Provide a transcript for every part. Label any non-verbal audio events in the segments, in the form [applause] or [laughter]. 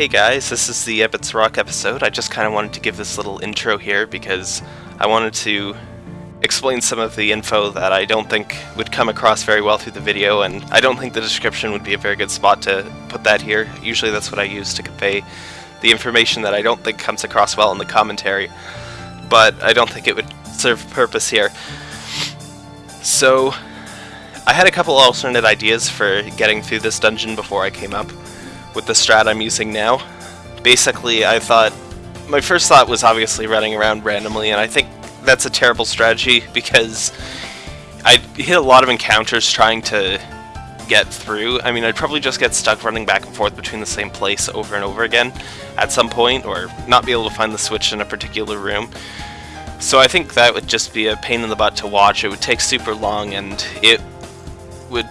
Hey guys, this is the Ebot's Rock episode. I just kind of wanted to give this little intro here because I wanted to explain some of the info that I don't think would come across very well through the video, and I don't think the description would be a very good spot to put that here. Usually that's what I use to convey the information that I don't think comes across well in the commentary, but I don't think it would serve purpose here. So, I had a couple alternate ideas for getting through this dungeon before I came up with the strat I'm using now. Basically, I thought, my first thought was obviously running around randomly, and I think that's a terrible strategy [laughs] because I hit a lot of encounters trying to get through. I mean, I'd probably just get stuck running back and forth between the same place over and over again at some point, or not be able to find the switch in a particular room. So I think that would just be a pain in the butt to watch. It would take super long, and it would...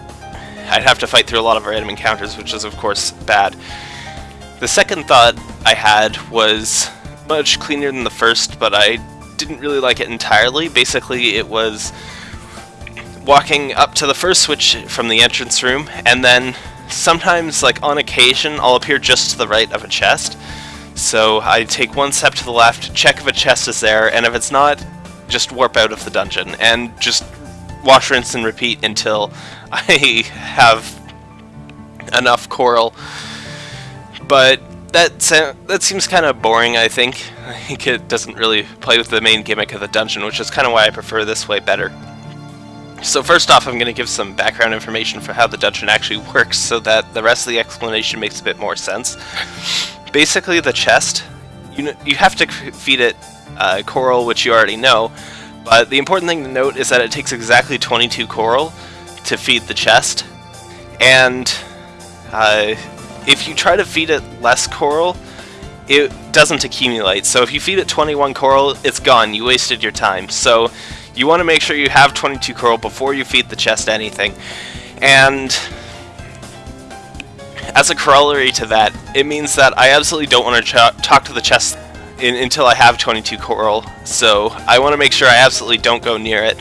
I'd have to fight through a lot of random encounters, which is of course bad. The second thought I had was much cleaner than the first, but I didn't really like it entirely. Basically, it was walking up to the first switch from the entrance room, and then sometimes, like on occasion, I'll appear just to the right of a chest. So I take one step to the left, check if a chest is there, and if it's not, just warp out of the dungeon, and just wash, rinse, and repeat until I [laughs] have enough coral. But that that seems kind of boring, I think. I think it doesn't really play with the main gimmick of the dungeon, which is kind of why I prefer this way better. So first off, I'm going to give some background information for how the dungeon actually [laughs] works so that the rest of the explanation makes a bit more sense. Basically, the chest, you, know, you have to feed it uh, coral, which you already know, but the important thing to note is that it takes exactly 22 coral to feed the chest, and uh, if you try to feed it less coral, it doesn't accumulate. So if you feed it 21 coral, it's gone. You wasted your time. So you want to make sure you have 22 coral before you feed the chest anything. And as a corollary to that, it means that I absolutely don't want to talk to the chest in until I have 22 coral. So I want to make sure I absolutely don't go near it.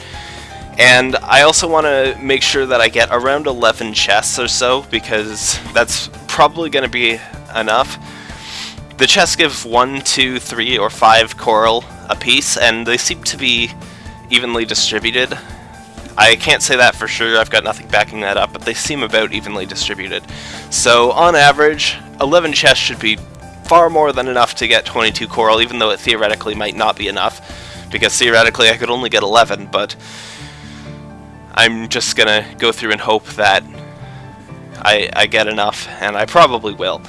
And I also want to make sure that I get around 11 chests or so, because that's probably going to be enough. The chests give 1, 2, 3, or 5 coral a piece, and they seem to be evenly distributed. I can't say that for sure, I've got nothing backing that up, but they seem about evenly distributed. So, on average, 11 chests should be far more than enough to get 22 coral, even though it theoretically might not be enough, because theoretically I could only get 11, but I'm just gonna go through and hope that I, I get enough, and I probably will.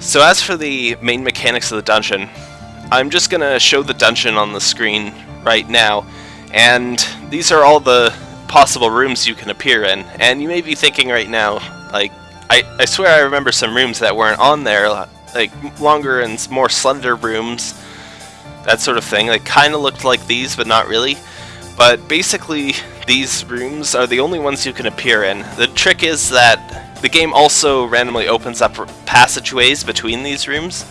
So as for the main mechanics of the dungeon, I'm just gonna show the dungeon on the screen right now, and these are all the possible rooms you can appear in, and you may be thinking right now, like, I, I swear I remember some rooms that weren't on there, like longer and more slender rooms, that sort of thing. They kind of looked like these, but not really. But basically, these rooms are the only ones you can appear in. The trick is that the game also randomly opens up passageways between these rooms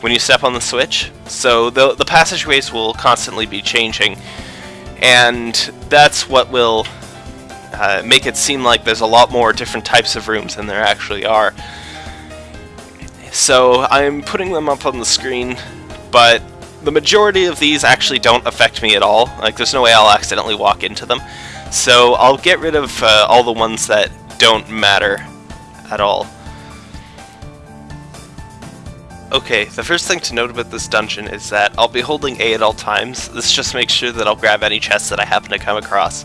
when you step on the switch. So the, the passageways will constantly be changing, and that's what will uh, make it seem like there's a lot more different types of rooms than there actually are. So I'm putting them up on the screen, but the majority of these actually don't affect me at all. Like, there's no way I'll accidentally walk into them. So I'll get rid of uh, all the ones that don't matter at all. Okay, the first thing to note about this dungeon is that I'll be holding A at all times. This just makes sure that I'll grab any chest that I happen to come across.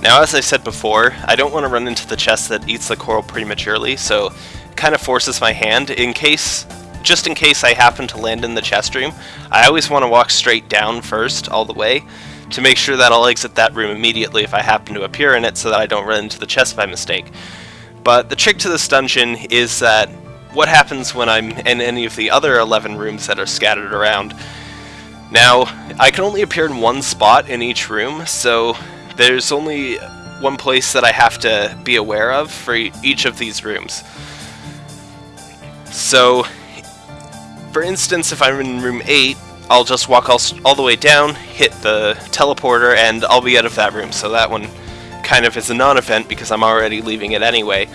Now, as I said before, I don't want to run into the chest that eats the coral prematurely, so kind of forces my hand in case, just in case I happen to land in the chest room. I always want to walk straight down first, all the way, to make sure that I'll exit that room immediately if I happen to appear in it so that I don't run into the chest by mistake. But the trick to this dungeon is that what happens when I'm in any of the other 11 rooms that are scattered around. Now, I can only appear in one spot in each room, so there's only one place that I have to be aware of for each of these rooms. So, for instance, if I'm in room 8, I'll just walk all, all the way down, hit the teleporter, and I'll be out of that room. So that one kind of is a non-event because I'm already leaving it anyway.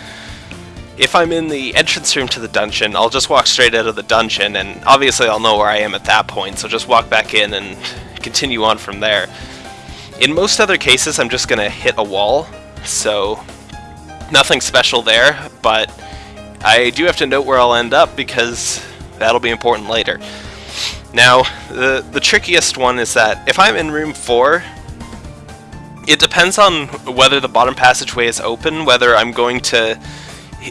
if I'm in the entrance room to the dungeon, I'll just walk straight out of the dungeon, and obviously I'll know where I am at that point, so just walk back in and continue on from there. In most other cases, I'm just going to hit a wall, so nothing special there, but I do have to note where I'll end up because that'll be important later. Now, the, the trickiest one is that if I'm in room 4, it depends on whether the bottom passageway is open, whether I'm going to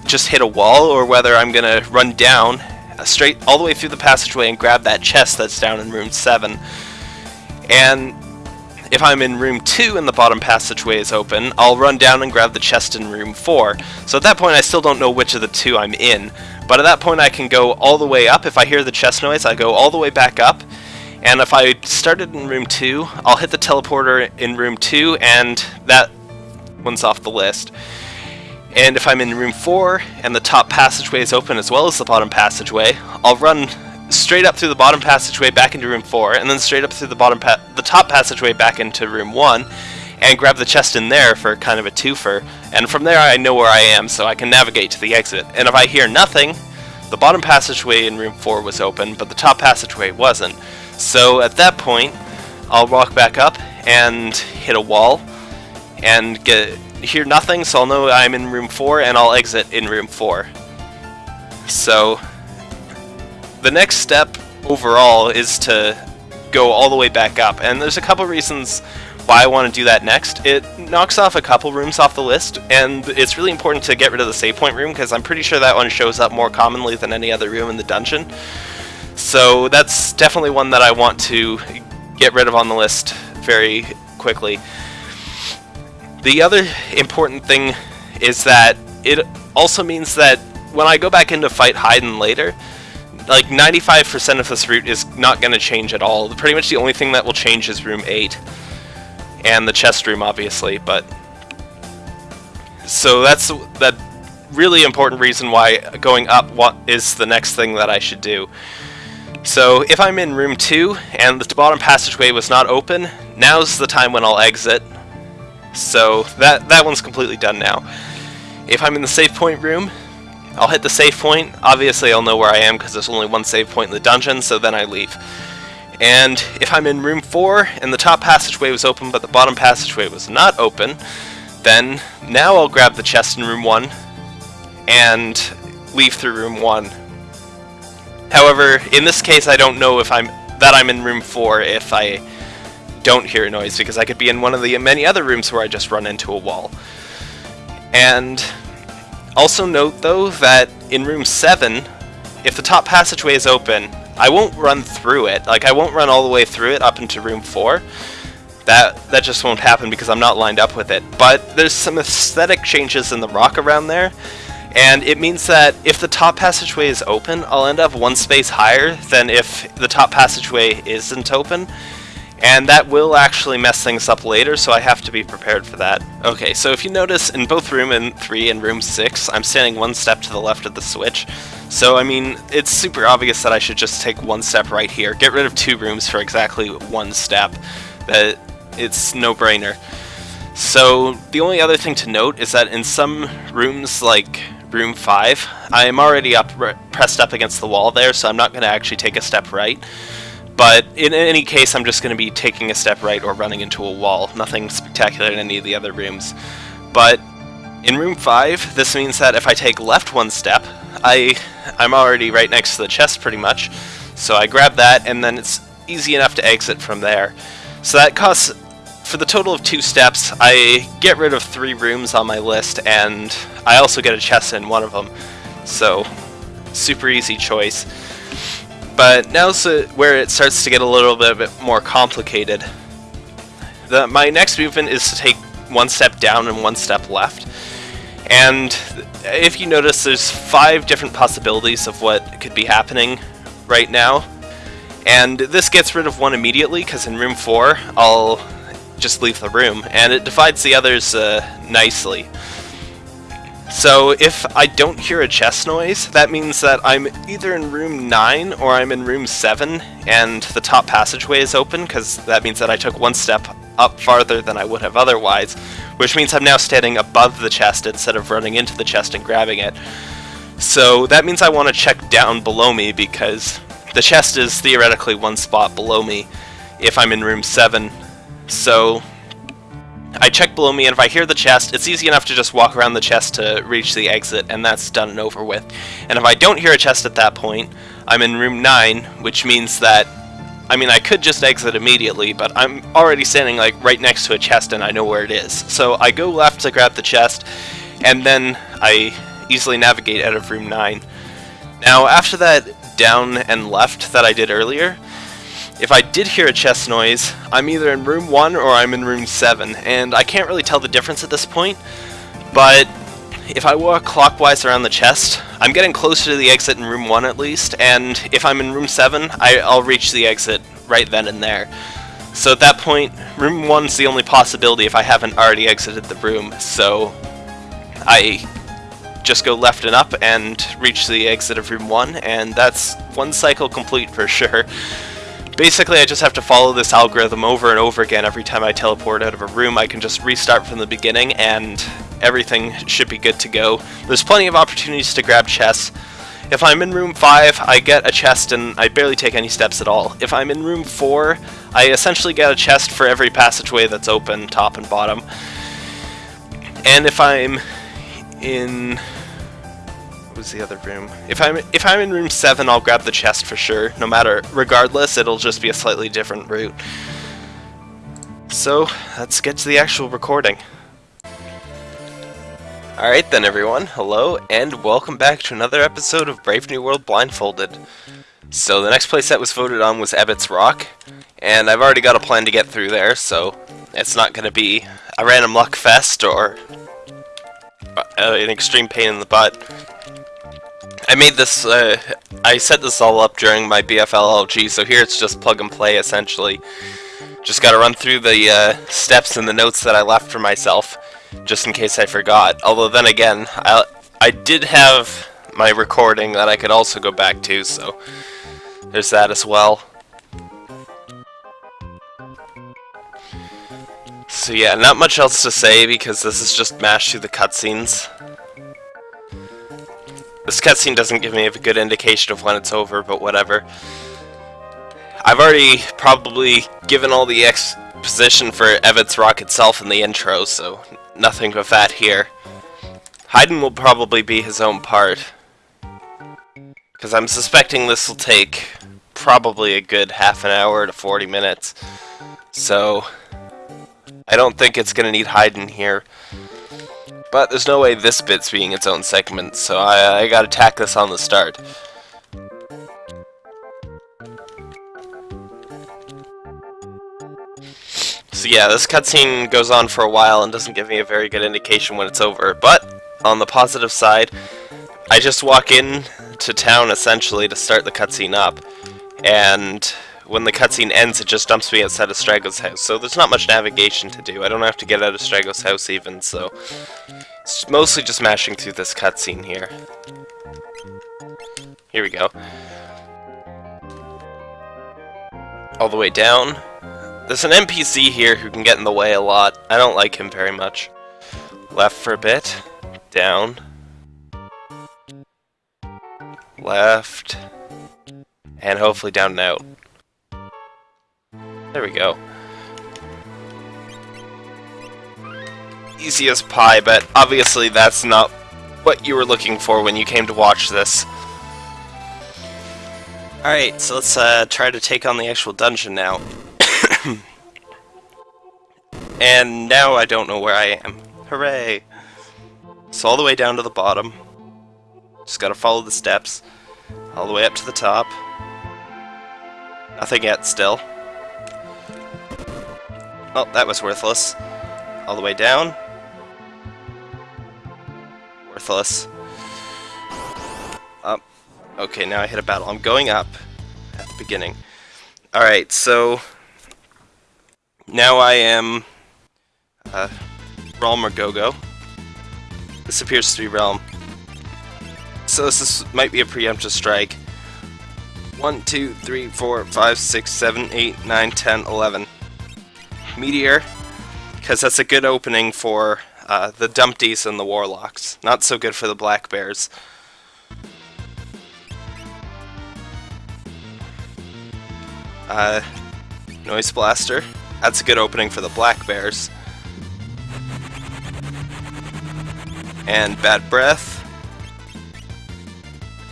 just hit a wall, or whether I'm going to run down straight all the way through the passageway and grab that chest that's down in room 7. And if I'm in room 2 and the bottom passageway is open, I'll run down and grab the chest in room 4. So at that point I still don't know which of the two I'm in, but at that point I can go all the way up. If I hear the chest noise, I go all the way back up, and if I started in room 2, I'll hit the teleporter in room 2, and that one's off the list. And if I'm in room 4, and the top passageway is open as well as the bottom passageway, I'll run straight up through the bottom passageway back into room 4, and then straight up through the bottom the top passageway back into room 1, and grab the chest in there for kind of a twofer. And from there I know where I am, so I can navigate to the exit. And if I hear nothing, the bottom passageway in room 4 was open, but the top passageway wasn't. So at that point, I'll walk back up and hit a wall, and get hear nothing, so I'll know I'm in room 4, and I'll exit in room 4. So the next step overall is to go all the way back up, and there's a couple reasons why I want to do that next. It knocks off a couple rooms off the list, and it's really important to get rid of the save point room, because I'm pretty sure that one shows up more commonly than any other room in the dungeon. So that's definitely one that I want to get rid of on the list very quickly. The other important thing is that it also means that when I go back into fight Hidon later, like 95% of this route is not going to change at all. Pretty much the only thing that will change is room 8. And the chest room, obviously, but... So that's that really important reason why going up what is the next thing that I should do. So if I'm in room 2 and the bottom passageway was not open, now's the time when I'll exit. So that, that one's completely done now. If I'm in the save point room, I'll hit the save point. Obviously, I'll know where I am because there's only one save point in the dungeon, so then I leave. And if I'm in room 4 and the top passageway was open but the bottom passageway was not open, then now I'll grab the chest in room 1 and leave through room 1. However, in this case I don't know if I'm that I'm in room 4 if I don't hear a noise because I could be in one of the many other rooms where I just run into a wall. And also note, though, that in room 7, if the top passageway is open, I won't run through it. Like, I won't run all the way through it up into room 4. That, that just won't happen because I'm not lined up with it. But there's some aesthetic changes in the rock around there, and it means that if the top passageway is open, I'll end up one space higher than if the top passageway isn't open, and that will actually mess things up later, so I have to be prepared for that. Okay, so if you notice, in both room 3 and room 6, I'm standing one step to the left of the switch. So, I mean, it's super obvious that I should just take one step right here, get rid of two rooms for exactly one step. That It's no-brainer. So, the only other thing to note is that in some rooms, like room 5, I am already up pressed up against the wall there, so I'm not going to actually take a step right. But in any case, I'm just going to be taking a step right or running into a wall. Nothing spectacular in any of the other rooms. But in room 5, this means that if I take left one step, I, I'm already right next to the chest pretty much. So I grab that, and then it's easy enough to exit from there. So that costs, for the total of two steps, I get rid of three rooms on my list, and I also get a chest in one of them. So, super easy choice. But now's where it starts to get a little bit more complicated. The, my next movement is to take one step down and one step left. And if you notice, there's five different possibilities of what could be happening right now. And this gets rid of one immediately, because in room 4, I'll just leave the room, and it divides the others uh, nicely. So if I don't hear a chest noise, that means that I'm either in room 9 or I'm in room 7 and the top passageway is open because that means that I took one step up farther than I would have otherwise, which means I'm now standing above the chest instead of running into the chest and grabbing it. So that means I want to check down below me because the chest is theoretically one spot below me if I'm in room 7. So I check below me and if I hear the chest, it's easy enough to just walk around the chest to reach the exit and that's done and over with. And if I don't hear a chest at that point, I'm in room 9, which means that I mean, I could just exit immediately, but I'm already standing like right next to a chest and I know where it is. So I go left to grab the chest, and then I easily navigate out of room 9. Now, after that down and left that I did earlier, if I did hear a chest noise, I'm either in room 1 or I'm in room 7, and I can't really tell the difference at this point, but if I walk clockwise around the chest, I'm getting closer to the exit in room 1 at least, and if I'm in room 7, I, will reach the exit right then and there. So at that point, room 1's the only possibility if I haven't already exited the room, so I just go left and up and reach the exit of room 1, and that's one cycle complete for sure. Basically, I just have to follow this algorithm over and over again every time I teleport out of a room. I can just restart from the beginning, and everything should be good to go. There's plenty of opportunities to grab chests. If I'm in room 5, I get a chest and I barely take any steps at all. If I'm in room 4, I essentially get a chest for every passageway that's open, top and bottom. And if I'm in was the other room? If I'm if I'm in room seven, I'll grab the chest for sure. No matter, regardless, it'll just be a slightly different route. So let's get to the actual recording. Alright then everyone, hello and welcome back to another episode of Brave New World Blindfolded. So the next place that was voted on was Ebot's Rock, and I've already got a plan to get through there, so it's not going to be a random luck fest or uh, an extreme pain in the butt. I made this, uh, I set this all up during my BFLLG, so here it's just plug and play essentially. Just gotta run through the uh, steps and the notes that I left for myself, just in case I forgot. Although then again, I, I did have my recording that I could also go back to, so there's that as well. So yeah, not much else to say because this is just mashed through the cutscenes. This cutscene doesn't give me a good indication of when it's over, but whatever. I've already probably given all the exposition for Ebot's Rock itself in the intro, so nothing but that here. Hidon will probably be his own part. Because I'm suspecting this will take probably a good half an hour to 40 minutes. So, I don't think it's going to need Hidon here. But there's no way this bit's being its own segment, so I, uh, I gotta tack this on the start. So yeah, this cutscene goes on for a while and doesn't give me a very good indication when it's over, but on the positive side, I just walk in to town essentially to start the cutscene up, and when the cutscene ends, it just dumps me outside of Strago's house. So there's not much navigation to do. I don't have to get out of Strago's house even, so... It's mostly just mashing through this cutscene here. Here we go. All the way down. There's an NPC here who can get in the way a lot. I don't like him very much. Left for a bit. Down. Left. And hopefully down and out. There we go. Easy as pie, but obviously that's not what you were looking for when you came to watch this. Alright, so let's uh, try to take on the actual dungeon now. [coughs] and now I don't know where I am. Hooray! So all the way down to the bottom. Just gotta follow the steps. All the way up to the top. Nothing yet, still. Oh, that was worthless. All the way down. Worthless. Up. Okay, now I hit a battle. I'm going up at the beginning. Alright, so... Now I am... Uh, Relm or Gogo. This appears to be Relm. So this is, might be a preemptive strike. 1, 2, 3, 4, 5, 6, 7, 8, 9, 10, 11. Meteor, because that's a good opening for uh, the Dumpties and the Warlocks. Not so good for the Black Bears. Uh, Noise Blaster. That's a good opening for the Black Bears. And Bad Breath.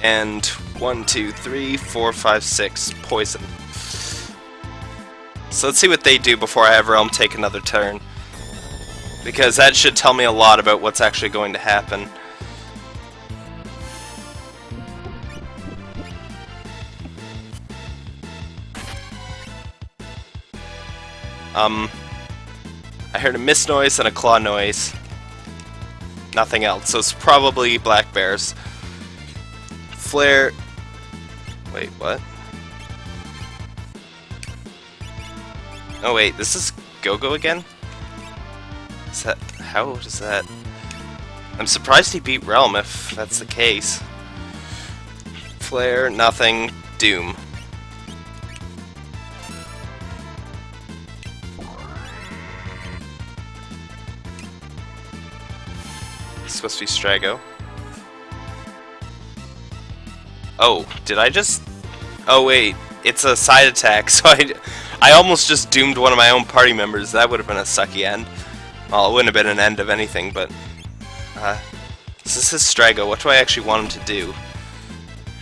And one, two, three, four, five, six, Poison. So let's see what they do before I have Relm take another turn. Because that should tell me a lot about what's actually going to happen. Um, I heard a mist noise and a claw noise. Nothing else, so it's probably black bears. Flare... Wait, what? Oh wait, this is Go-Go again? Is that... how does that... I'm surprised he beat Relm if that's the case. Flare, nothing, Doom. It's supposed to be Strago. Oh, did I just... Oh wait, it's a side attack, [laughs] so I, I almost just doomed one of my own party members. That would have been a sucky end. Well, it wouldn't have been an end of anything, but... Uh, this is Strago. What do I actually want him to do?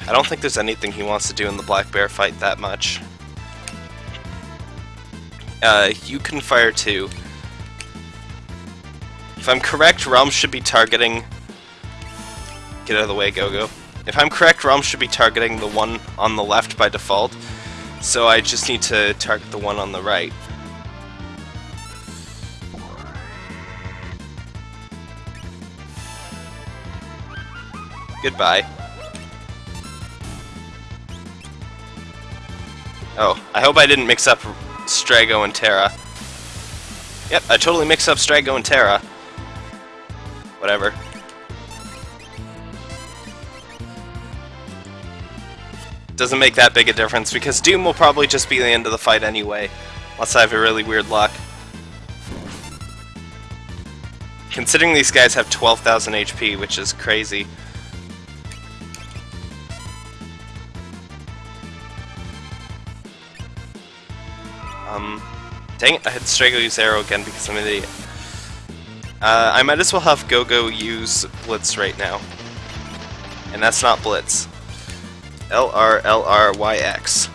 I don't think there's anything he wants to do in the Black Bear fight that much. Uh, you can fire too. If I'm correct, Relm should be targeting... Get out of the way, Go-Go. If I'm correct, Relm should be targeting the one on the left by default. So I just need to target the one on the right. Goodbye. Oh, I hope I didn't mix up Strago and Terra. Yep, I totally mixed up Strago and Terra. Whatever. Doesn't make that big a difference, because Doom will probably just be the end of the fight anyway, unless I have a really weird luck. Considering these guys have 12,000 HP, which is crazy. Um, dang it, I had Strago use arrow again because I'm an idiot. Uh, I might as well have Go-Go use Blitz right now. And that's not Blitz. L-R-L-R-Y-X.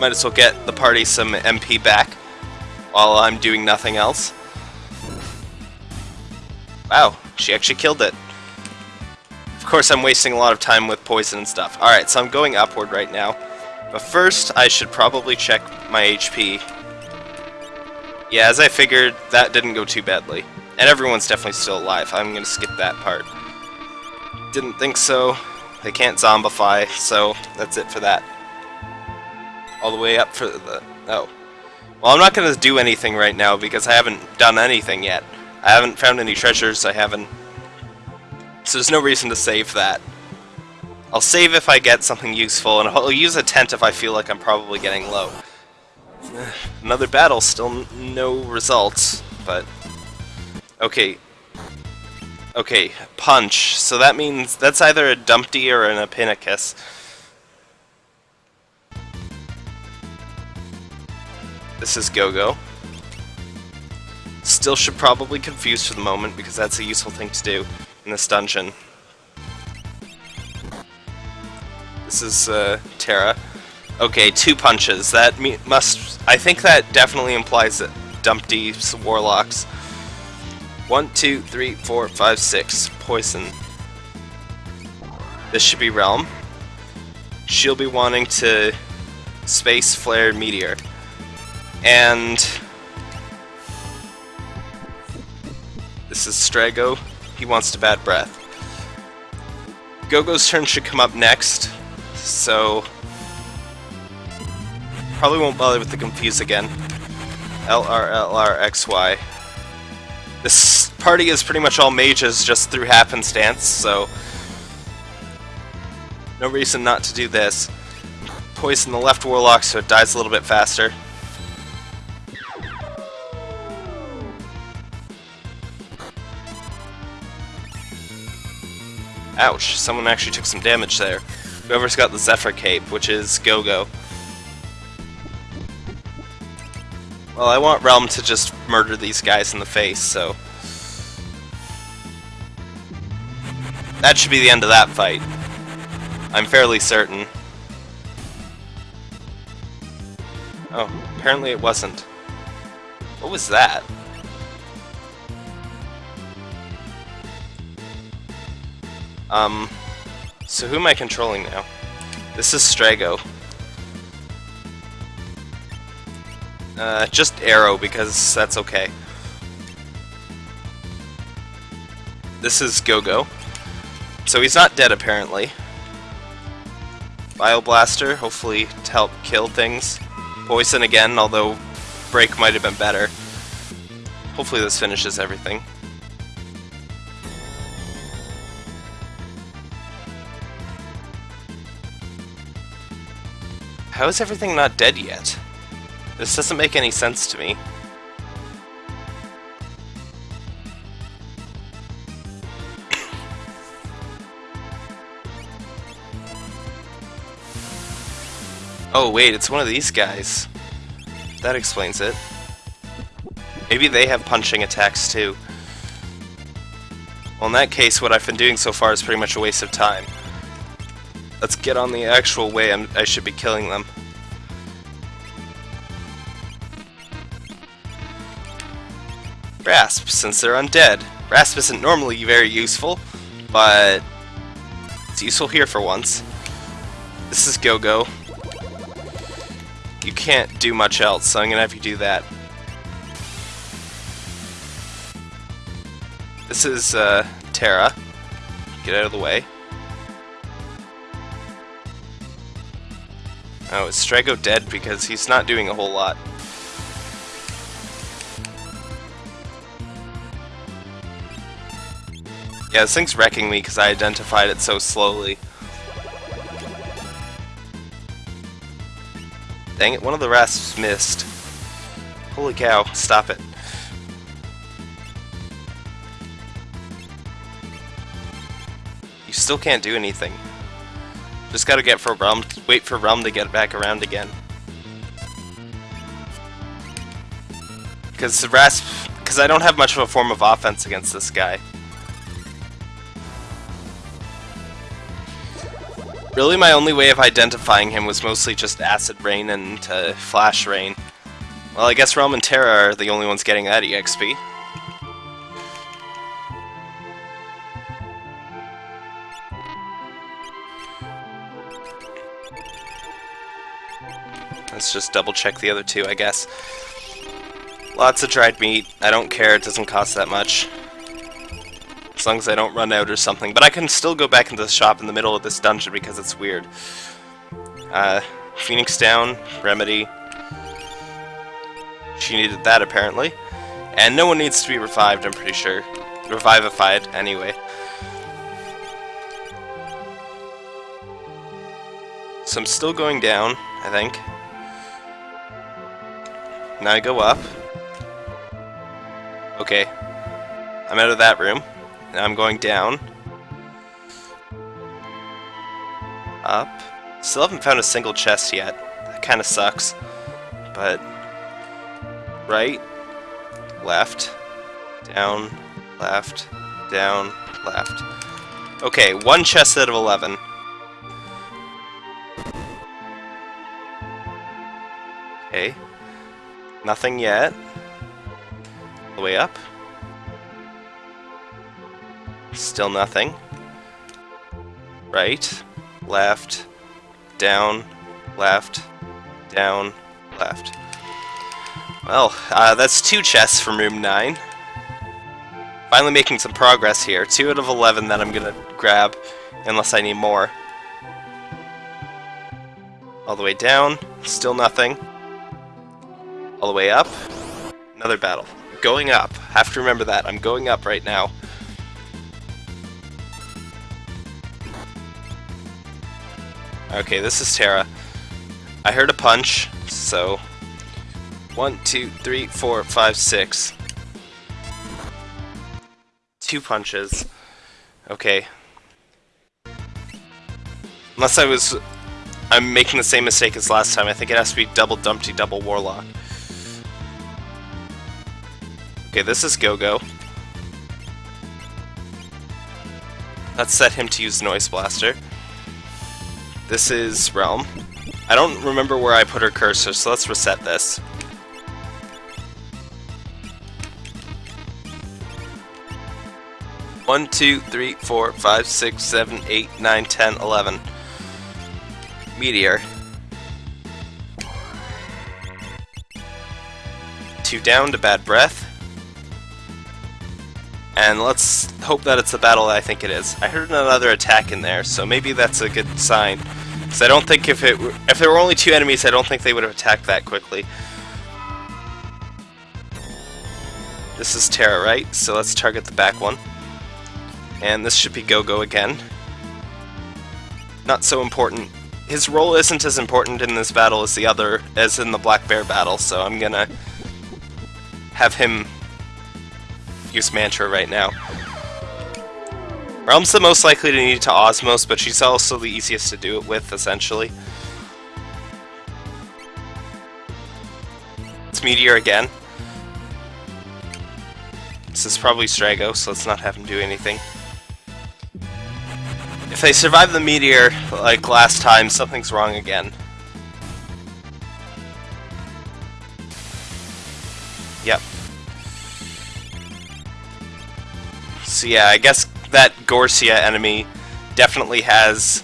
Might as well get the party some MP back while I'm doing nothing else. Wow, she actually killed it. Of course, I'm wasting a lot of time with poison and stuff. Alright, so I'm going upward right now. But first, I should probably check my HP. Yeah, as I figured, that didn't go too badly. And everyone's definitely still alive. I'm to skip that part. Didn't think so. They can't zombify, so that's it for that. All the way up for the... Oh. Well, I'm not to do anything right now because I haven't done anything yet. I haven't found any treasures, I haven't so there's no reason to save that. I'll save if I get something useful, and I'll use a tent if I feel like I'm probably getting low. [sighs] Another battle, still no results, but... Okay. Okay, punch. So that means that's either a Dumpty or an Epinicus. This is Go-Go. Still should probably confuse for the moment, because that's a useful thing to do in this dungeon. This is uh, Terra. Okay, two punches. That must... I think that definitely implies that Dumpty's Warlocks. One, two, three, four, five, six. Poison. This should be Relm. She'll be wanting to Space Flare Meteor. And... This is Strago. He wants to Bad Breath. Go-Go's turn should come up next, so... Probably won't bother with the Confuse again. LRLRXY. This party is pretty much all mages just through happenstance, so... No reason not to do this. poison the left Warlock so it dies a little bit faster. Ouch, someone actually took some damage there. Whoever's got the Zephyr Cape, which is Go-Go. Well, I want Relm to just murder these guys in the face, so... That should be the end of that fight. I'm fairly certain. Oh, apparently it wasn't. What was that? Um, so who am I controlling now? This is Strago. Uh, just Arrow, because that's okay. This is Go-Go. So he's not dead, apparently. Bioblaster, hopefully to help kill things. Poison again, although Break might have been better. Hopefully this finishes everything. How is everything not dead yet? This doesn't make any sense to me. [coughs] oh wait, it's one of these guys. That explains it. Maybe they have punching attacks too. Well in that case, what I've been doing so far is pretty much a waste of time. Let's get on the actual way I'm, I should be killing them. Rasp, since they're undead. Rasp isn't normally very useful, but it's useful here for once. This is Go-Go. You can't do much else, so I'm gonna have you do that. This is uh, Terra. Get out of the way. Oh, is Strago dead? Because he's not doing a whole lot. Yeah, this thing's wrecking me because I identified it so slowly. Dang it, one of the rasps missed. Holy cow, stop it. You still can't do anything. Just gotta get for Relm, wait for Relm to get back around again. Because Rasp, because I don't have much of a form of offense against this guy. Really, my only way of identifying him was mostly just Acid Rain and uh, Flash Rain. Well, I guess Relm and Terra are the only ones getting that EXP. Let's just double check the other two, I guess. Lots of dried meat. I don't care, it doesn't cost that much. As long as I don't run out or something. But I can still go back into the shop in the middle of this dungeon because it's weird. Uh, Phoenix down, Remedy. She needed that apparently. And no one needs to be revived, I'm pretty sure. Revivified, anyway. So I'm still going down, I think. Now I go up. Okay. I'm out of that room. I'm going down. Up. Still haven't found a single chest yet. That kind of sucks. But... Right. Left. Down. Left. Down. Left. Okay, one chest out of 11. Okay. Nothing yet. All the way up. Still nothing. Right, left, down, left, down, left. Well, uh, that's two chests from room 9. Finally making some progress here. 2 out of 11 that I'm gonna grab, unless I need more. All the way down, still nothing all the way up. Another battle. Going up. Have to remember that. I'm going up right now. Okay, this is Terra. I heard a punch, so... One, two, three, four, five, six. Two punches. Okay. Unless I was... I'm making the same mistake as last time. I think it has to be double Dumpty, double Warlock. Okay, this is Go-Go. Let's set him to use Noise Blaster. This is Relm. I don't remember where I put her cursor, so let's reset this. One, two, three, four, five, six, seven, eight, nine, ten, eleven. Meteor. Two down to Bad Breath. And let's hope that it's the battle I think it is. I heard another attack in there, so maybe that's a good sign. Because I don't think if it if there were only two enemies, I don't think they would have attacked that quickly. This is Terra, right? So let's target the back one. And this should be Go-Go again. Not so important. His role isn't as important in this battle as the other, as in the Black Bear battle, so I'm gonna have him use Mantra right now. Relm's the most likely to need to Osmose, but she's also the easiest to do it with, essentially. It's Meteor again. This is probably Strago, so let's not have him do anything. If they survive the meteor, like last time, something's wrong again. So yeah, I guess that Gorsia enemy definitely has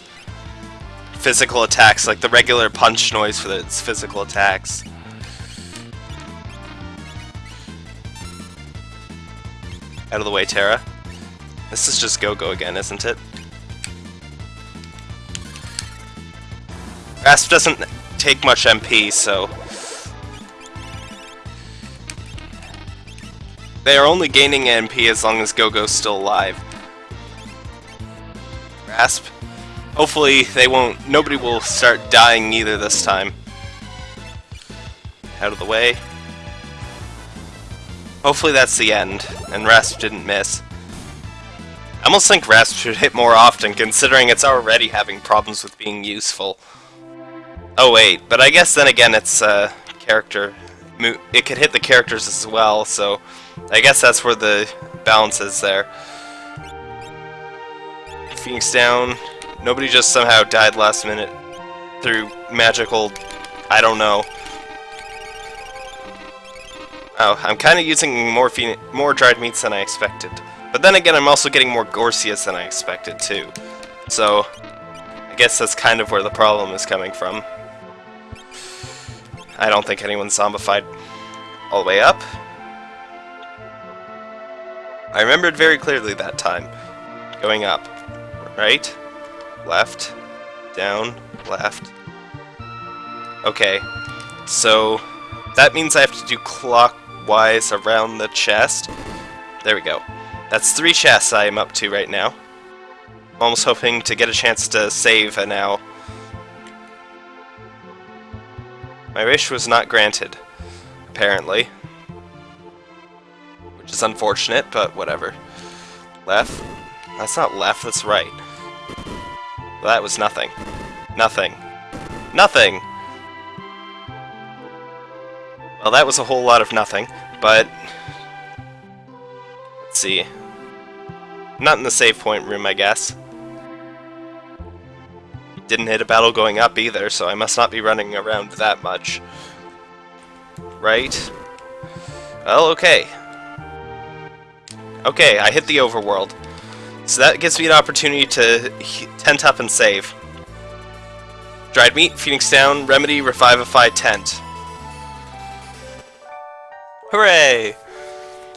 physical attacks, like the regular punch noise for its physical attacks. Out of the way, Terra. This is just Go-Go again, isn't it? Rasp doesn't take much MP, so... They are only gaining MP as long as Go-Go's still alive. Rasp. Hopefully they won't... Nobody will start dying either this time. Out of the way. Hopefully that's the end, and Rasp didn't miss. I almost think Rasp should hit more often, considering it's already having problems with being useful. Oh wait, but I guess then again it's uh, character. It could hit the characters as well, so I guess that's where the balance is there. Phoenix down. Nobody just somehow died last minute through magical... I don't know. Oh, I'm kind of using more more dried meats than I expected. But then again, I'm also getting more Gorsias than I expected, too. So, I guess that's kind of where the problem is coming from. I don't think anyone's zombified all the way up. I remembered very clearly that time. Going up. Right? Left. Down. Left. Okay. So, that means I have to do clockwise around the chest. There we go. That's three chests I am up to right now. I'm almost hoping to get a chance to save a now. My wish was not granted, apparently. Which is unfortunate, but whatever. Left? That's not left, that's right. That was nothing. Nothing. Nothing! Well, that was a whole lot of nothing, but... Let's see. Not in the save point room, I guess. Didn't hit a battle going up either, so I must not be running around that much. Right? Well, okay. Okay, I hit the overworld. So that gives me an opportunity to tent up and save. Dried meat, Phoenix down, remedy, revivify, tent. Hooray!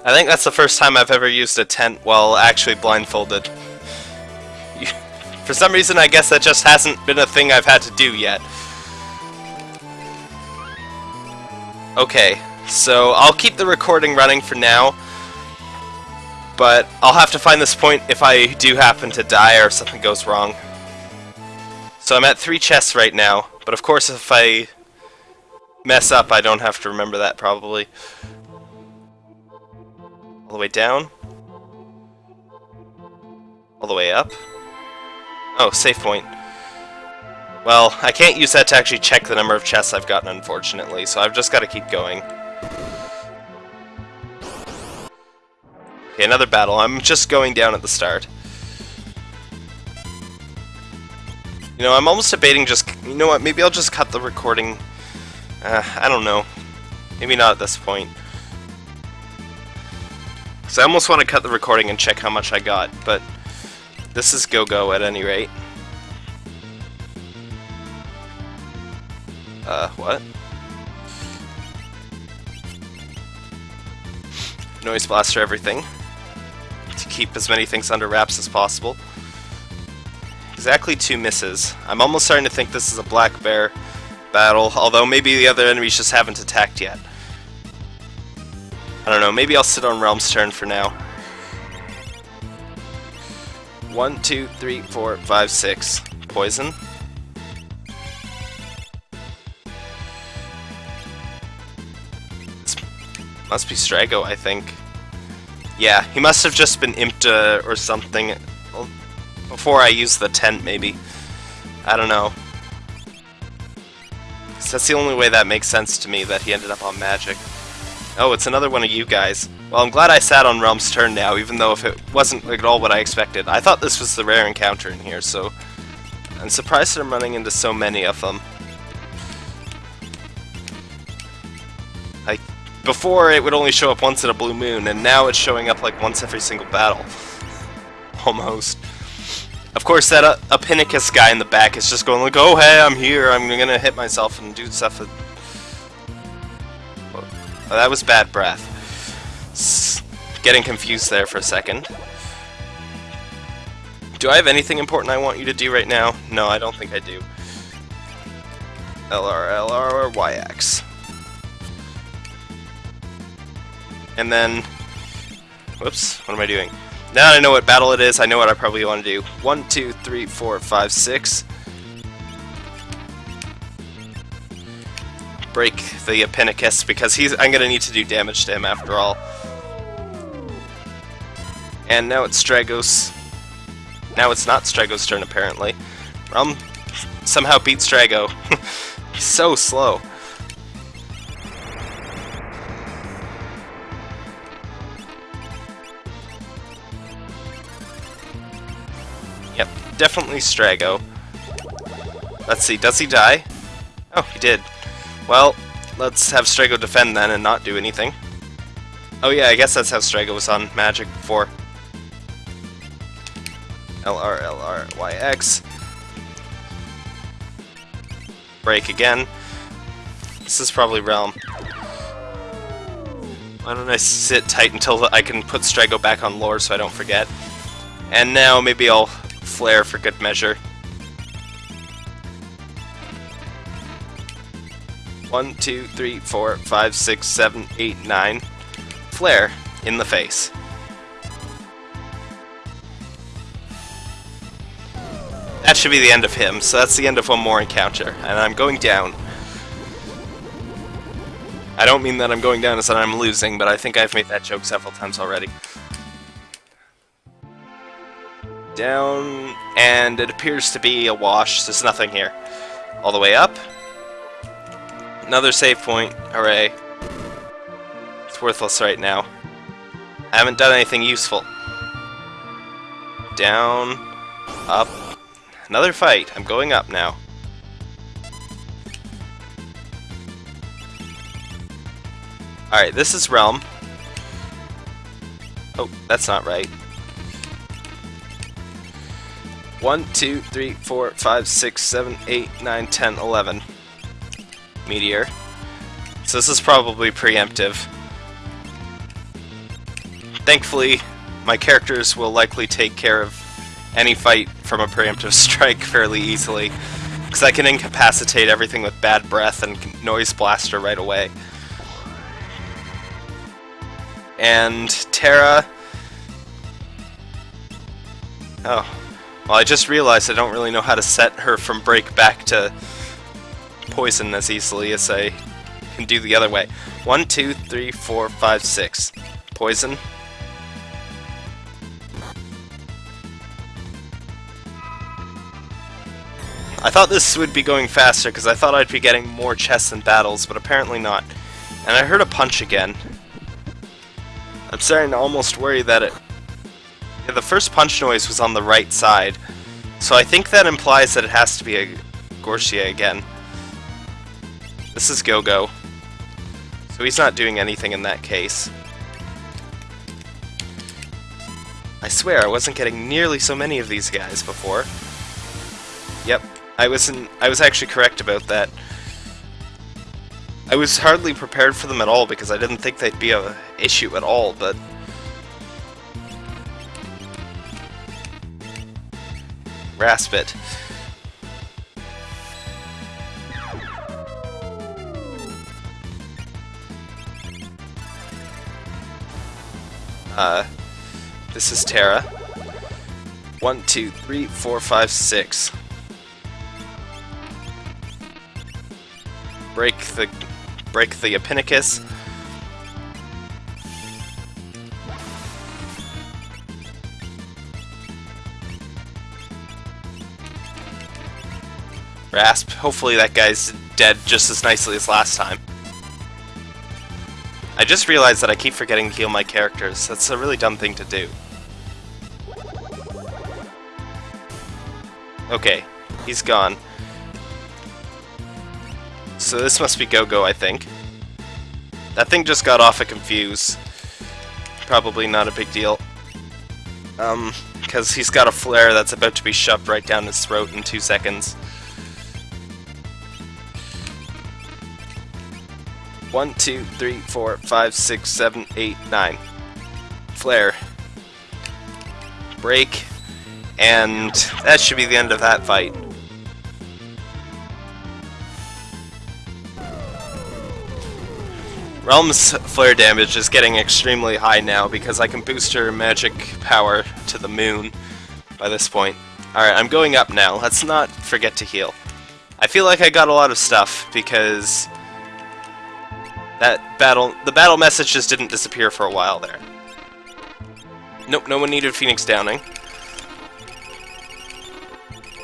I think that's the first time I've ever used a tent while actually blindfolded. [laughs] For some reason, I guess that just hasn't been a thing I've had to do yet. Okay, so I'll keep the recording running for now, but I'll have to find this point if I do happen to die or something goes wrong. So I'm at three chests right now, but of course if I mess up, I don't have to remember that probably. All the way down. All the way up. Oh, save point. Well, I can't use that to actually check the number of chests I've gotten, unfortunately, so I've just got to keep going. Okay, another battle. I'm just going down at the start. You know, I'm almost debating just... You know what, maybe I'll just cut the recording. Uh, I don't know. Maybe not at this point. Because I almost want to cut the recording and check how much I got, but this is go-go at any rate. Uh, what? Noise blaster everything keep as many things under wraps as possible. Exactly two misses. I'm almost starting to think this is a black bear battle, although maybe the other enemies just haven't attacked yet. I don't know, maybe I'll sit on Relm's turn for now. One, two, three, four, five, six. Poison. This must be Strago, I think. Yeah, he must have just been imped uh, or something before I use the tent, maybe. I don't know. that's the only way that makes sense to me, that he ended up on magic. Oh, it's another one of you guys. Well, I'm glad I sat on Relm's turn now, even though if it wasn't at all what I expected. I thought this was the rare encounter in here, so... I'm surprised I'm running into so many of them. Before it would only show up once in a blue moon, and now it's showing up like once every single battle. [laughs] Almost. Of course, that uh, Apinnicus guy in the back is just going like, oh hey, I'm here, I'm gonna hit myself and do stuff with... Oh, that was bad breath. S getting confused there for a second. Do I have anything important I want you to do right now? No, I don't think I do. LR, LR, YX. And then... Whoops, what am I doing? Now that I know what battle it is, I know what I probably want to do. One, two, three, four, five, six. Break the Apinnicus because he's I'm gonna need to do damage to him after all. And now it's Stragos. Now it's not Stragos' turn apparently. Um somehow beat Strago. he's [laughs] so slow. Definitely Strago. Let's see, does he die? Oh, he did. Well, let's have Strago defend then and not do anything. Oh yeah, I guess that's how Strago was on Magic before. LR, LR, Break again. This is probably Relm. Why don't I sit tight until I can put Strago back on lore so I don't forget. And now maybe I'll flare for good measure. One, two, three, four, five, six, seven, eight, nine. Flare in the face. That should be the end of him, so that's the end of one more encounter, and I'm going down. I don't mean that I'm going down as that I'm losing, but I think I've made that joke several times already down, and it appears to be a wash. There's nothing here. All the way up. Another save point. Hooray. It's worthless right now. I haven't done anything useful. Down. Up. Another fight. I'm going up now. Alright, this is Relm. Oh, that's not right. 1, 2, 3, 4, 5, 6, 7, 8, 9, 10, 11. Meteor. So this is probably preemptive. Thankfully, my characters will likely take care of any fight from a preemptive [laughs] strike fairly easily, because I can incapacitate everything with bad breath and noise blaster right away. And Terra... Oh, well, I just realized I don't really know how to set her from break back to poison as easily as I can do the other way. One, two, three, four, five, six. Poison. I thought this would be going faster because I thought I'd be getting more chests and battles, but apparently not. And I heard a punch again. I'm starting to almost worry that it... Yeah, the first punch noise was on the right side, so I think that implies that it has to be a Gorcia again. This is Go-Go. So he's not doing anything in that case. I swear, I wasn't getting nearly so many of these guys before. Yep, I was in, I was actually correct about that. I was hardly prepared for them at all because I didn't think they'd be a issue at all, but Raspit. Uh, this is Terra. One, two, three, four, five, six. Break the break the Apinnicus. Rasp. Hopefully that guy's dead just as nicely as last time. I just realized that I keep forgetting to heal my characters. That's a really dumb thing to do. Okay, he's gone. So this must be Go-Go, I think. That thing just got off a Confuse. Probably not a big deal. Um, because he's got a flare that's about to be shoved right down his throat in two seconds. One, two, three, four, five, six, seven, eight, nine. Flare. Break. And that should be the end of that fight. Relm's flare damage is getting extremely high now because I can boost her magic power to the moon by this point. Alright, I'm going up now. Let's not forget to heal. I feel like I got a lot of stuff because that battle, the battle message just didn't disappear for a while there. Nope, no one needed Phoenix Downing.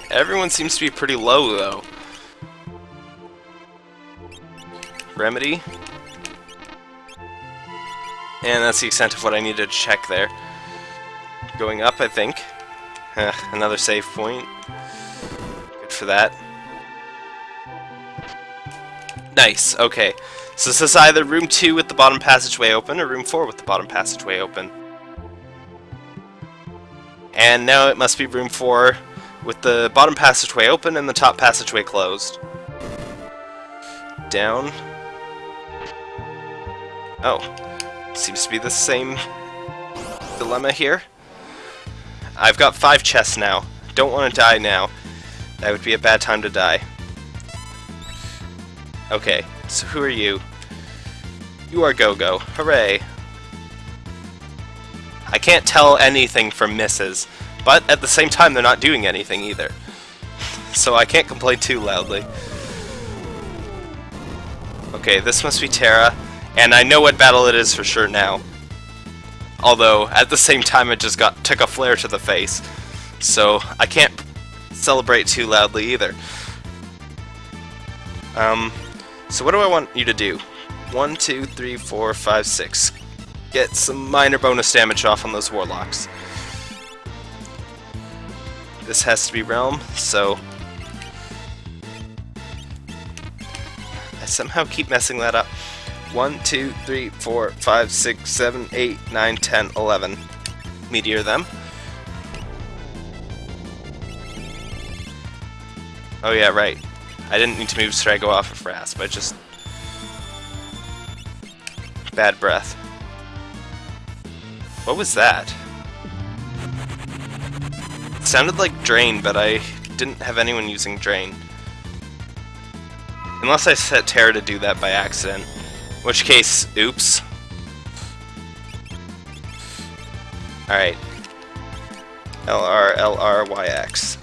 Everyone seems to be pretty low, though. Remedy. And that's the extent of what I needed to check there. Going up, I think. another save point. Good for that. Nice, okay. So this is either room 2 with the bottom passageway open, or room 4 with the bottom passageway open. And now it must be room 4 with the bottom passageway open and the top passageway closed. Down. Oh, Seems to be the same dilemma here. I've got five chests now. Don't want to die now. That would be a bad time to die. Okay, so who are you? You are Go-Go. Hooray! I can't tell anything from misses, but at the same time they're not doing anything either. [laughs] so I can't complain too loudly. Okay, this must be Terra. And I know what battle it is for sure now. Although, at the same time it just got took a flare to the face. So, I can't celebrate too loudly either. Um, so what do I want you to do? One, two, three, four, five, six. Get some minor bonus damage off on those warlocks. This has to be Relm, so... I somehow keep messing that up. 1, 2, 3, 4, 5, 6, 7, 8, 9, 10, 11. Meteor them. Oh yeah, right. I didn't need to move Strago off of Rasp, I just... Bad breath. What was that? It sounded like Drain, but I didn't have anyone using Drain. Unless I set Terra to do that by accident. Which case, oops. Alright. LR, LR, YX.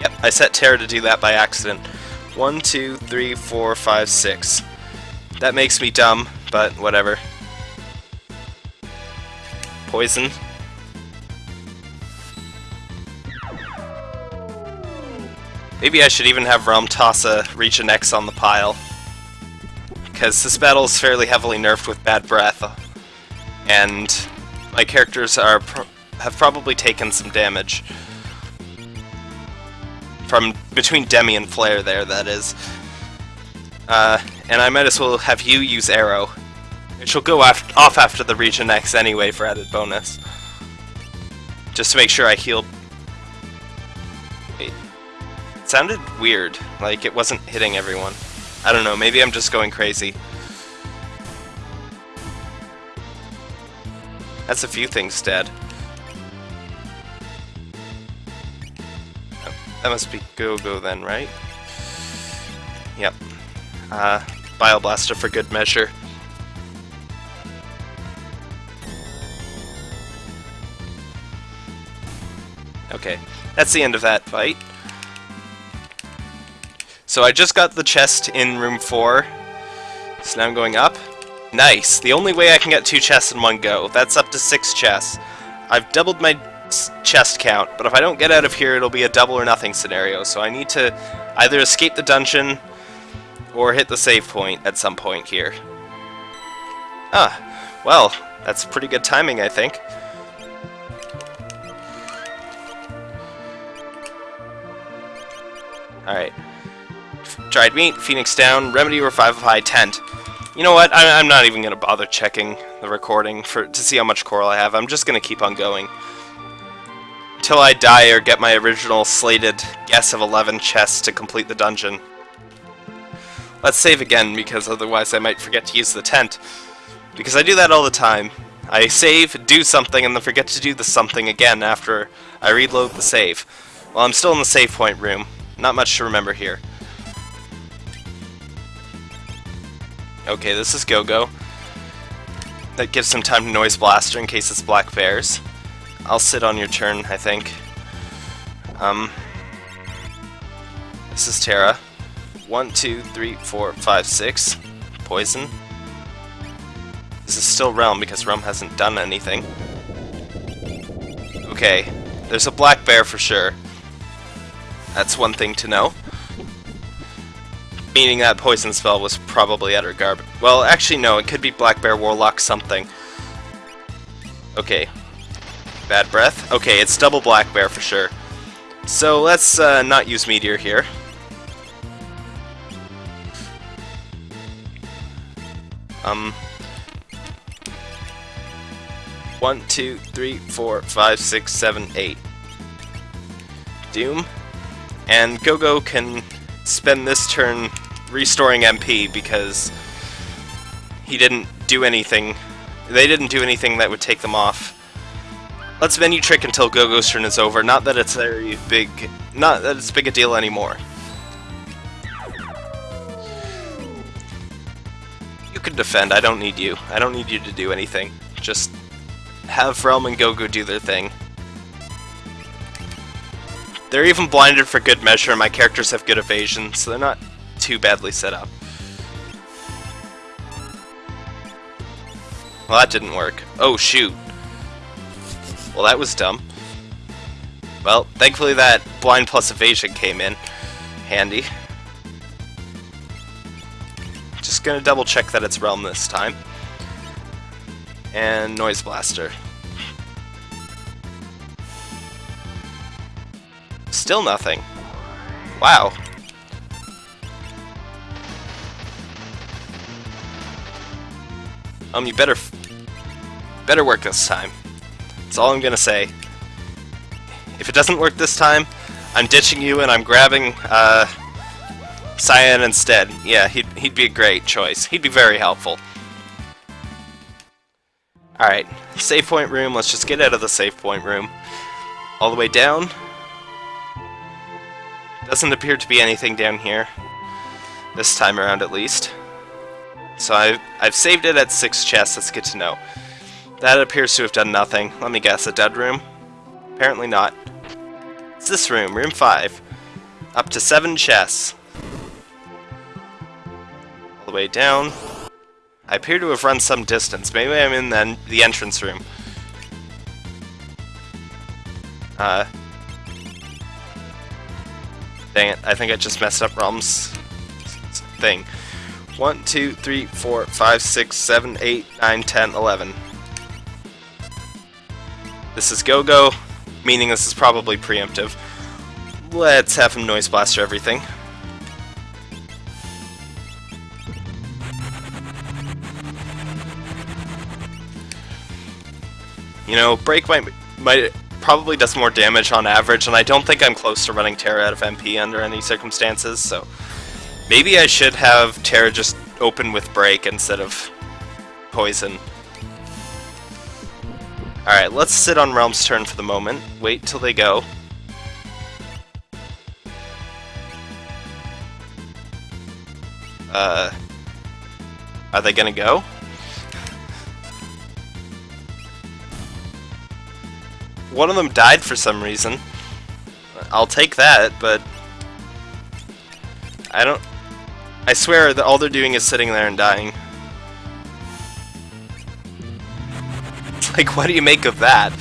Yep. I set Terra to do that by accident. One, two, three, four, five, six. That makes me dumb, but whatever. Poison. Maybe I should even have Relm toss a Region X on the pile. Because this battle is fairly heavily nerfed with Bad Breath. And my characters are pr have probably taken some damage. From between Demi and Flare there, that is. Uh, and I might as well have you use Arrow. Which will go af off after the Region X anyway for added bonus. Just to make sure I healed it sounded weird, like it wasn't hitting everyone. I don't know, maybe I'm just going crazy. That's a few things dead. That must be Go-Go then, right? Yep. Uh, Bioblaster for good measure. Okay, that's the end of that fight. So I just got the chest in room 4. So now I'm going up. Nice. The only way I can get two chests in one go. That's up to six chests. I've doubled my chest count, but if I don't get out of here, it'll be a double or nothing scenario. So I need to either escape the dungeon or hit the save point at some point here. Ah, well, that's pretty good timing, I think. Alright. Dried meat, Phoenix down, remedy revivify tent. You know what? I, am not even going to bother checking the recording for to see how much coral I have. I'm just going to keep on going. Until I die or get my original slated guess of 11 chests to complete the dungeon. Let's save again, because otherwise I might forget to use the tent. Because I do that all the time. I save, do something, and then forget to do the something again after I reload the save. Well, I'm still in the save point room. Not much to remember here. Okay, this is Go-Go. That gives some time to Noise Blaster in case it's Black Bears. I'll sit on your turn, I think. Um, this is Terra. One, two, three, four, five, six. Poison. This is still Relm because Relm hasn't done anything. Okay, there's a black bear for sure. That's one thing to know. Meaning that poison spell was probably utter garbage. Well, actually no, it could be Black Bear Warlock something. Okay. Bad breath? Okay, it's double Black Bear for sure. So let's uh, not use Meteor here. Um... One, two, three, four, five, six, seven, eight. Doom. And Go-Go can spend this turn restoring MP because he didn't do anything. They didn't do anything that would take them off. Let's menu trick until Go-Go's turn is over. Not that it's very big, not that it's big a deal anymore. You can defend, I don't need you. I don't need you to do anything. Just have Relm and Go-Go do their thing. They're even blinded for good measure, my characters have good evasion, so they're not too badly set up. Well, that didn't work. Oh, shoot. Well, that was dumb. Well, thankfully that blind plus evasion came in handy. Just gonna double check that it's Relm this time. And Noise Blaster. Still nothing. Wow. Um, you better, better work this time. That's all I'm gonna say. If it doesn't work this time, I'm ditching you and I'm grabbing, uh, Cyan instead. Yeah, he'd, he'd be a great choice. He'd be very helpful. Alright, save point room. Let's just get out of the save point room. All the way down. Doesn't appear to be anything down here. This time around, at least. So I've, I've saved it at 6 chests, that's good to know. That appears to have done nothing. Let me guess, a dead room? Apparently not. It's this room, room 5. Up to seven chests. All the way down. I appear to have run some distance. Maybe I'm in the, the entrance room. Uh, dang it, I think I just messed up Relm's thing. 1, 2, 3, 4, 5, 6, 7, 8, 9, 10, 11. This is go-go, meaning this is probably preemptive. Let's have him Noise Blaster everything. You know, Break might, might probably does more damage on average, and I don't think I'm close to running Terra out of MP under any circumstances, so maybe I should have Terra just open with Break instead of Poison. Alright, let's sit on Relm's turn for the moment. Wait till they go. Uh, are they gonna go? One of them died for some reason. I'll take that, but... I don't... I swear that all they're doing is sitting there and dying. [laughs] Like, what do you make of that?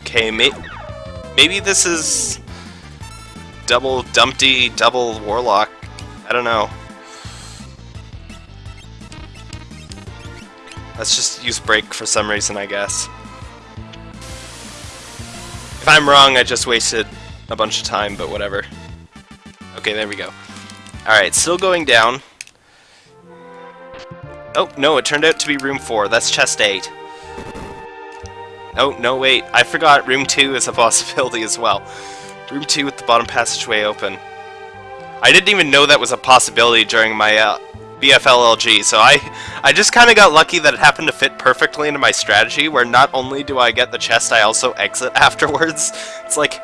Okay, may maybe this is double Dumpty, double Warlock. I don't know. Let's just use break for some reason, I guess. If I'm wrong, I just wasted a bunch of time, but whatever. Okay, there we go. Alright, still going down. Oh, no, it turned out to be room 4. That's chest 8. Oh, no, wait. I forgot room 2 is a [laughs] possibility as well. Room 2 with the bottom passageway open. I didn't even know that was a possibility during my uh, BFLLG, so I, I just kind of got lucky that it happened to fit perfectly into my strategy, where not only do I get the chest, I also exit [laughs] afterwards. It's like,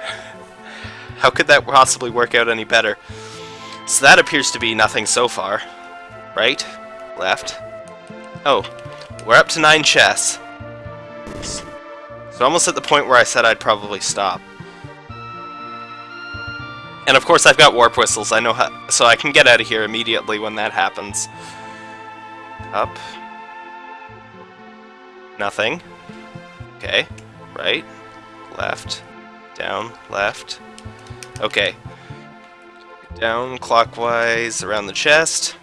how could that possibly work out any better? So that appears to be nothing so far. Right? Left? Oh, we're up to nine chests. So almost at the point where I said I'd probably stop. And of course I've got warp whistles, I know how, so I can get out of here immediately when that happens. Up. Nothing. Okay. Right. Left. Down. Left. Okay. Down clockwise around the chest.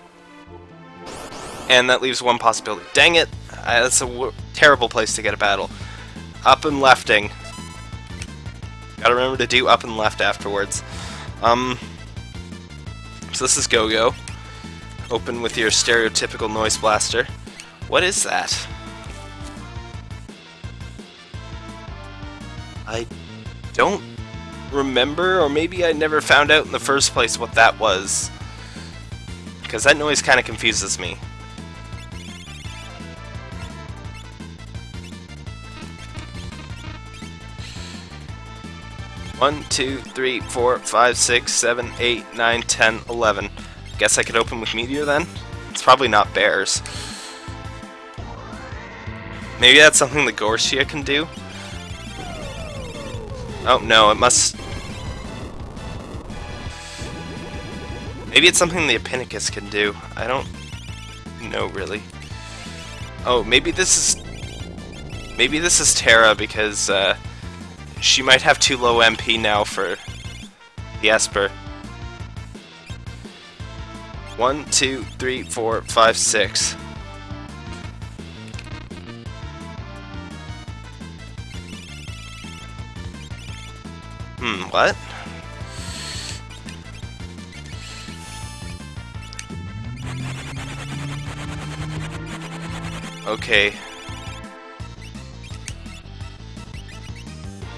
And that leaves one possibility. Dang it! That's a terrible place to get a battle. Up and lefting. Gotta remember to do up and left afterwards. Um, so this is Go-Go. Open with your stereotypical noise blaster. What is that? I don't remember, or maybe I never found out in the first place what that was. Because that noise kind of confuses me. One, two, three, four, five, six, seven, eight, nine, ten, eleven. Guess I could open with Meteor then? It's probably not bears. Maybe that's something the Gorsia can do? Oh, no, it must... Maybe it's something the Epinicus can do. I don't know, really. Oh, maybe this is... Maybe this is Terra because, uh, she might have too low MP now for the Esper. One, two, three, four, five, six. Hmm, what? Okay.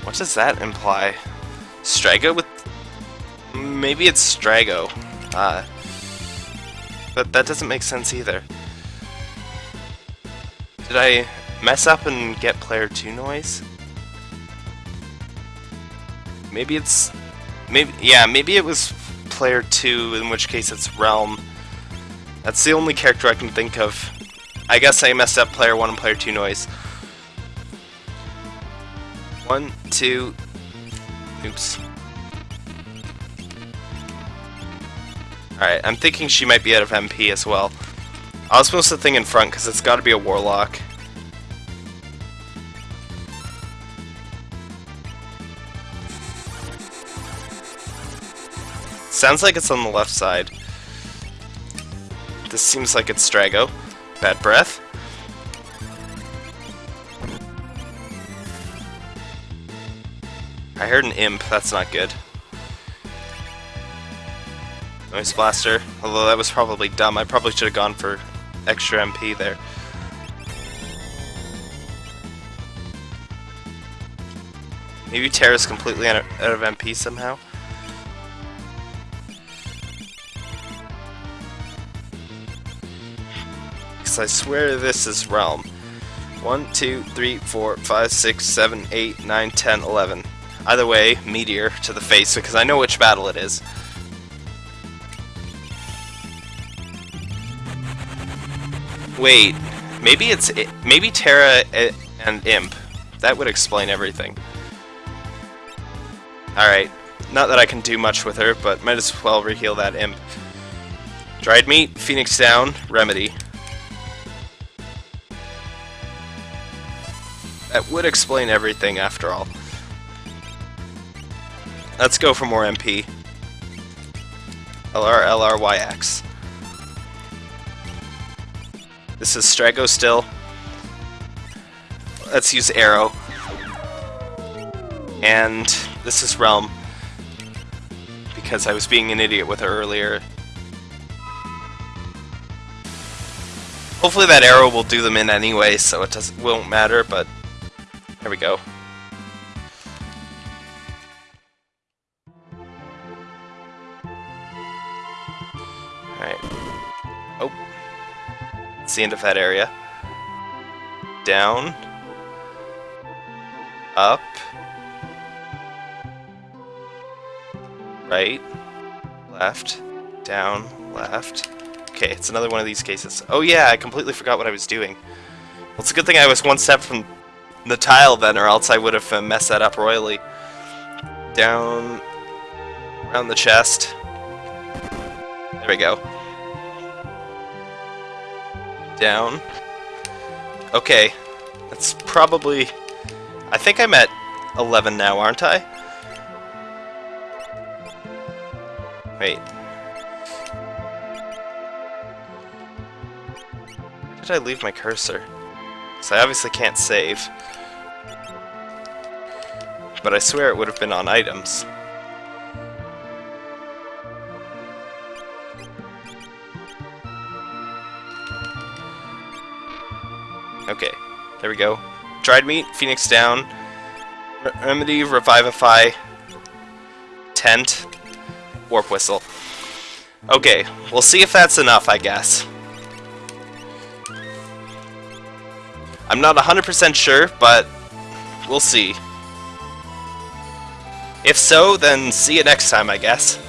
What does that imply? Strago with... Maybe it's Strago. Uh, but that doesn't make sense either. Did I mess up and get player 2 noise? Maybe it's... maybe Yeah, maybe it was player 2, in which case it's Relm. That's the only character I can think of. I guess I messed up player 1 and player 2 noise. One, two... Oops. Alright, I'm thinking she might be out of MP as well. I'll supposed the thing in front because it's got to be a warlock. Sounds like it's on the left side. This seems like it's Strago. Bad breath. I heard an imp, that's not good. Noise Blaster, although that was probably dumb. I probably should have gone for extra MP there. Maybe Terra's completely out of MP somehow? Because I swear this is Relm. 1, 2, 3, 4, 5, 6, 7, 8, 9, 10, 11. Either way, Meteor to the face because I know which battle it is. Wait, maybe it's maybe Terra and Imp. That would explain everything. Alright, not that I can do much with her, but might as well reheal that Imp. Dried Meat, Phoenix Down, Remedy. That would explain everything after all. Let's go for more MP. LR. This is Strago still. Let's use Arrow. And this is Relm. Because I was being an idiot with her earlier. Hopefully that arrow will do them in anyway, so it doesn't won't matter, but there we go. It's the end of that area. Down. Up. Right. Left. Down. Left. Okay, it's another one of these cases. Oh yeah, I completely forgot what I was doing. Well, it's a good thing I was one step from the tile then, or else I would have uh, messed that up royally. Down, around the chest. There we go down. Okay, that's probably... I think I'm at 11 now, aren't I? Wait. Where did I leave my cursor? So I obviously can't save. But I swear it would have been on items. Okay, there we go. Dried meat, Phoenix down. Re Remedy, Revivify, Tent, Warp Whistle. Okay, we'll see if that's enough, I guess. I'm not 100% sure, but we'll see. If so, then see you next time, I guess.